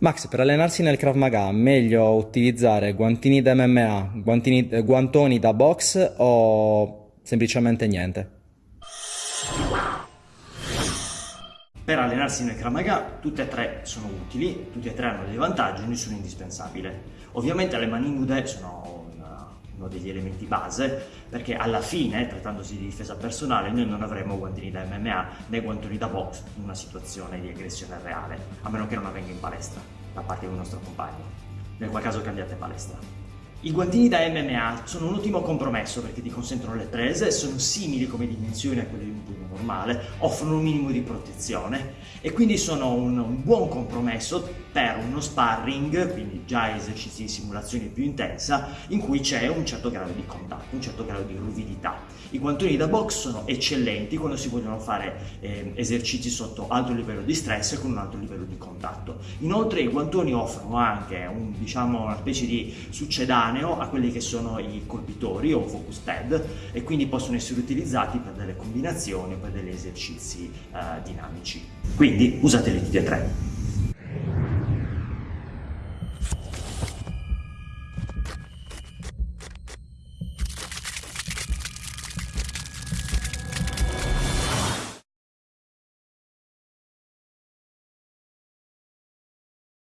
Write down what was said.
Max, per allenarsi nel Krav Maga, meglio utilizzare guantini da MMA, guantini- eh, guantoni da box o semplicemente niente? Per allenarsi nel Krav Maga tutte e tre sono utili, tutti e tre hanno dei vantaggi, nessuno è indispensabile. Ovviamente le mani nude sono uno degli elementi base perché alla fine, trattandosi di difesa personale, noi non avremo guantini da MMA né guantoni da box in una situazione di aggressione reale, a meno che non avvenga in palestra da parte di un nostro compagno, nel qual caso cambiate palestra. I guantini da MMA sono un ottimo compromesso perché ti consentono le prese, sono simili come dimensioni a quelle di un normale, offrono un minimo di protezione e quindi sono un, buon compromesso per uno sparring, quindi già esercizi di simulazione più intensa, in cui c'è un certo grado di contatto, un certo grado di ruvidità. I guantoni da box sono eccellenti quando si vogliono fare eh, esercizi sotto alto livello di stress e con un alto livello di contatto. Inoltre i guantoni offrono anche un, diciamo, una specie di succedaneo a quelli che sono i colpitori o focus pad e quindi possono essere utilizzati per delle combinazioni per degli esercizi eh, dinamici. Quindi usateli tutti e tre.